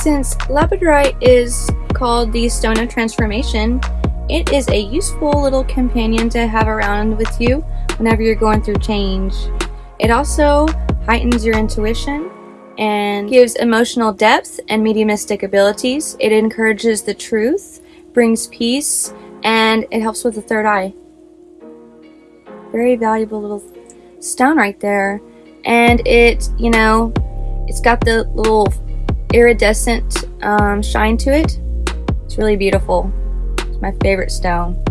Since labradorite is called the stone of transformation, it is a useful little companion to have around with you whenever you're going through change. It also heightens your intuition and gives emotional depth and mediumistic abilities. It encourages the truth, brings peace, and it helps with the third eye. Very valuable little stone right there. And it, you know, it's got the little iridescent um, shine to it. It's really beautiful. It's my favorite stone.